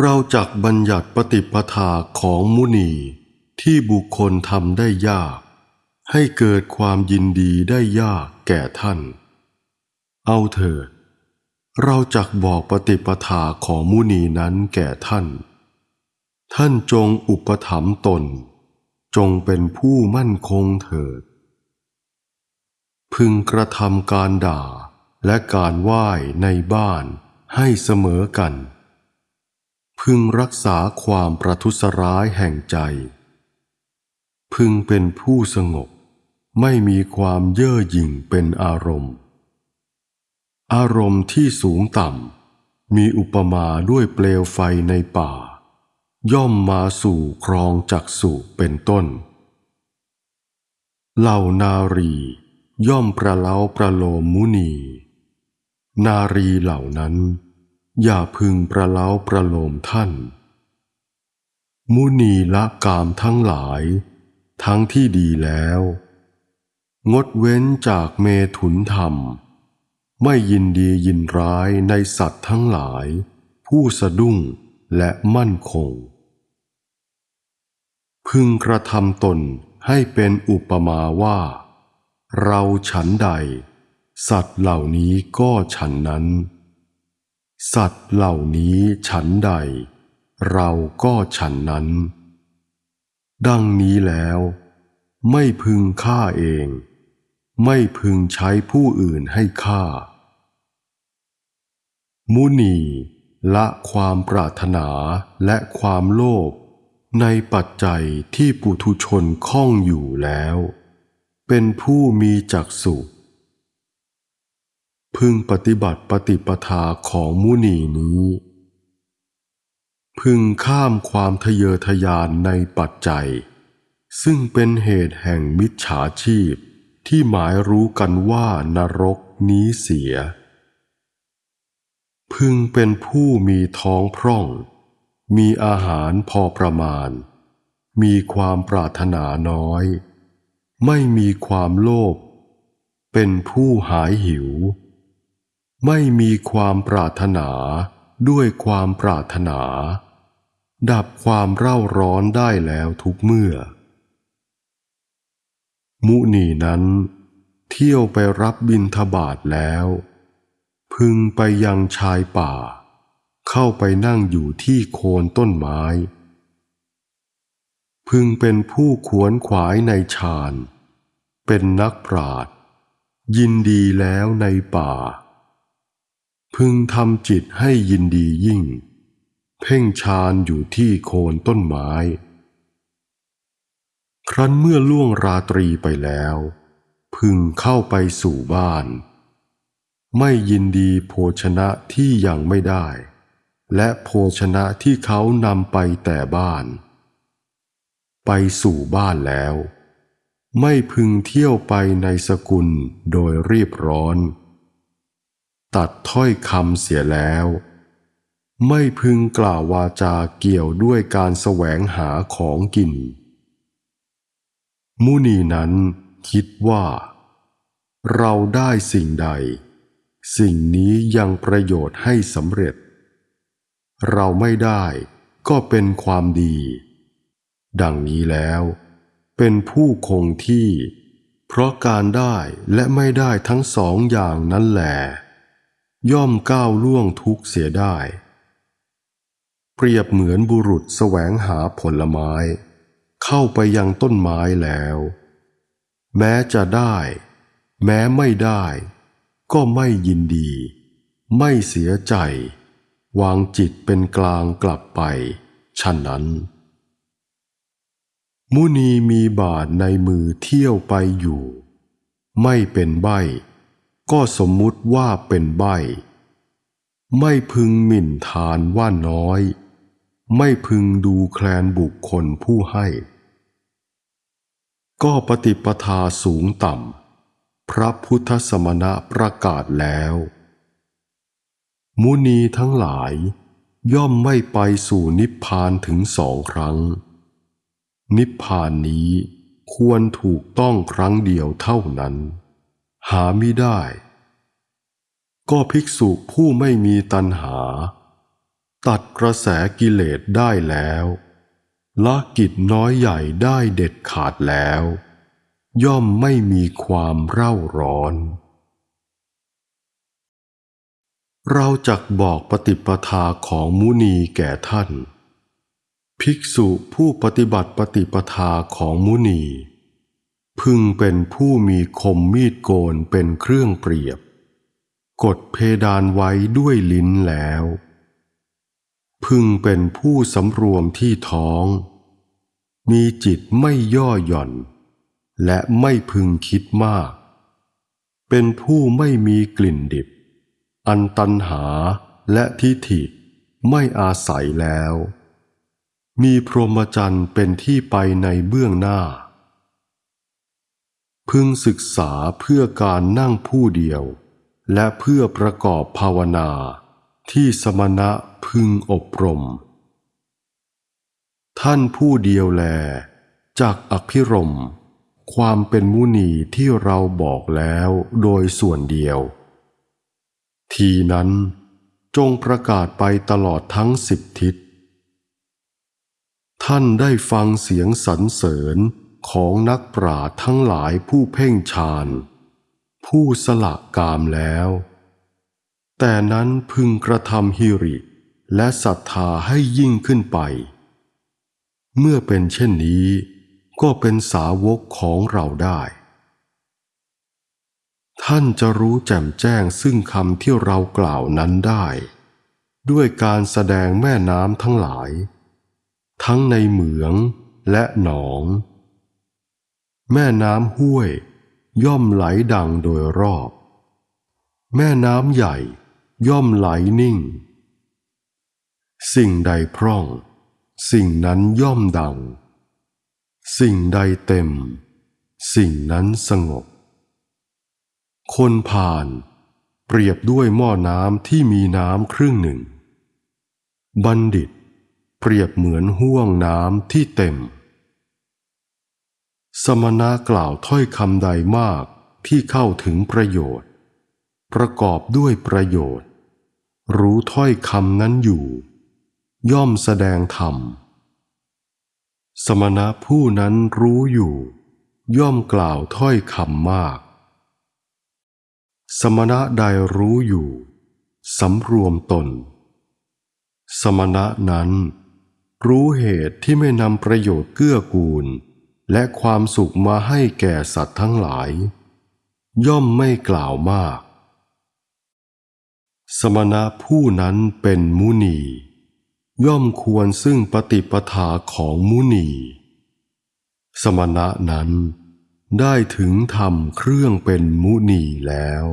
เราจักบัญญัติปฏิปทาของมุนี ที่บุคคลทำได้ยาก ให้เกิดความยินดีได้ยากแก่ท่าน เอาเถิด เราจักบอกปฏิปทาของมุนีนั้นแก่ท่าน ท่านจงอุปถัมภ์ตน จงเป็นผู้มั่นคงเถิด พึงกระทำการด่าและการไหว้ในบ้านให้เสมอกัน พึงรักษาความประทุษร้ายแห่งใจ พึงเป็นผู้สงบ ไม่มีความเย่อหยิ่งเป็นอารมณ์ อารมณ์ที่สูงต่ำ มีอุปมาด้วยเปลวไฟในป่า ย่อมมาสู่ครองจักสุเป็นต้น เหล่านารี ย่อมประเล้าประโลมมุนี นารีเหล่านั้น อย่าพึงประเล้าประโลมท่าน มุนีละกามทั้งหลาย ทั้งที่ดีแล้ว งดเว้นจากเมถุนธรรม ไม่ยินดียินร้ายในสัตว์ทั้งหลาย ผู้สะดุ้งและมั่นคง พึงกระทำตนให้เป็นอุปมาว่า เราฉันใด สัตว์เหล่านี้ก็ฉันนั้น สัตว์เหล่านี้ฉันใด เราก็ฉันนั้น ดังนี้แล้ว ไม่พึงฆ่าเอง ไม่พึงใช้ผู้อื่นให้ฆ่า มุนีละความปรารถนาและความโลภในปัจจัยที่ปุถุชนคล้องอยู่แล้ว เป็นผู้มีจักสุ พึงปฏิบัติปฏิปทาของมุนีนี้ พึงข้ามความทะเยอทะยานในปัจจัย ซึ่งเป็นเหตุแห่งมิจฉาชีพที่หมายรู้กันว่านรกนี้เสีย พึงเป็นผู้มีท้องพร่อง มีอาหารพอประมาณ มีความปรารถนาน้อย ไม่มีความโลภเป็นผู้หายหิว ไม่มีความปรารถนาด้วยความปรารถนา ดับความเร่าร้อนได้แล้วทุกเมื่อ มุนีนั้น เที่ยวไปรับบิณฑบาตแล้ว พึงไปยังชายป่า เข้าไปนั่งอยู่ที่โคนต้นไม้ พึงเป็นผู้ขวนขวายในฌาน เป็นนักปราดยินดีแล้วในป่า พึงทำจิตให้ยินดียิ่ง เพ่งฌานอยู่ที่โคนต้นไม้ ครั้นเมื่อล่วงราตรีไปแล้ว พึงเข้าไปสู่บ้าน ไม่ยินดีโภชนะที่ยังไม่ได้ และโภชนะที่เขานำไปแต่บ้าน ไปสู่บ้านแล้ว ไม่พึงเที่ยวไปในสกุลโดยรีบร้อน ตัดถ้อยคำเสียแล้ว ไม่พึงกล่าววาจาเกี่ยวด้วยการแสวงหาของกิน มุนีนั้นคิดว่า เราได้สิ่งใด สิ่งนี้ยังประโยชน์ให้สำเร็จ เราไม่ได้ก็เป็นความดี ดังนี้แล้วเป็นผู้คงที่ เพราะการได้และไม่ได้ทั้งสองอย่างนั้นแหละ ย่อมก้าวล่วงทุกเสียได้ เปรียบเหมือนบุรุษแสวงหาผลไม้ เข้าไปยังต้นไม้แล้ว แม้จะได้ แม้ไม่ได้ ก็ไม่ยินดี ไม่เสียใจ วางจิตเป็นกลางกลับไปฉะนั้น มุนีมีบาทในมือเที่ยวไปอยู่ ไม่เป็นใบ ก็สมมุติว่าเป็นใบ ไม่พึงหมิ่นทานว่าน้อย ไม่พึงดูแคลนบุคคลผู้ให้ ก็ปฏิปทาสูงต่ำ พระพุทธสมณะประกาศแล้ว มุนีทั้งหลายย่อมไม่ไปสู่นิพพานถึงสองครั้ง นิพพานนี้ควรถูกต้องครั้งเดียวเท่านั้น หาไม่ได้ ก็ภิกษุผู้ไม่มีตัณหา ตัดกระแสกิเลสได้แล้วละกิจน้อยใหญ่ได้เด็ดขาดแล้ว ย่อมไม่มีความเร่าร้อน เราจักบอกปฏิปทาของมุนีแก่ท่าน ภิกษุผู้ปฏิบัติปฏิปทาของมุนี พึงเป็นผู้มีคมมีดโกนเป็นเครื่องเปรียบ กดเพดานไว้ด้วยลิ้นแล้ว พึงเป็นผู้สำรวมที่ท้อง มีจิตไม่ย่อหย่อน และไม่พึงคิดมาก เป็นผู้ไม่มีกลิ่นดิบ อันตันหาและทิฏฐิไม่อาศัยแล้ว มีพรหมจรรย์เป็นที่ไปในเบื้องหน้า พึงศึกษาเพื่อการนั่งผู้เดียว และเพื่อประกอบภาวนา ที่สมณะพึงอบรม ท่านผู้เดียวแล จากอภิรม ความเป็นมุนีที่เราบอกแล้วโดยส่วนเดียว ทีนั้นจงประกาศไปตลอดทั้งสิบทิศ ท่านได้ฟังเสียงสรรเสริญ ของนักปราชญ์ทั้งหลายผู้เพ่งฌาน ผู้สละกามแล้ว แต่นั้นพึงกระทำฮิริและศรัทธาให้ยิ่งขึ้นไป เมื่อเป็นเช่นนี้ ก็เป็นสาวกของเราได้ ท่านจะรู้แจ่มแจ้งซึ่งคำที่เรากล่าวนั้นได้ ด้วยการแสดงแม่น้ำทั้งหลาย ทั้งในเหมืองและหนอง แม่น้ำห้วย ย่อมไหลดังโดยรอบ แม่น้ำใหญ่ ย่อมไหลนิ่ง สิ่งใดพร่อง สิ่งนั้นย่อมดัง สิ่งใดเต็ม สิ่งนั้นสงบ คนผ่าน เปรียบด้วยหม้อน้ำที่มีน้ำครึ่งหนึ่ง บัณฑิต เปรียบเหมือนห่วงน้ำที่เต็ม สมณะกล่าวถ้อยคำใดมากที่เข้าถึงประโยชน์ ประกอบด้วยประโยชน์ รู้ถ้อยคำนั้นอยู่ ย่อมแสดงธรรม สมณะผู้นั้นรู้อยู่ ย่อมกล่าวถ้อยคำมาก สมณะใดรู้อยู่สำรวมตน สมณะนั้น รู้เหตุที่ไม่นำประโยชน์เกื้อกูล และความสุขมาให้แก่สัตว์ทั้งหลาย ย่อมไม่กล่าวมาก สมณะผู้นั้นเป็นมุนี ย่อมควรซึ่งปฏิปทาของมุนี สมณะนั้นได้ถึงธรรมเครื่องเป็นมุนีแล้ว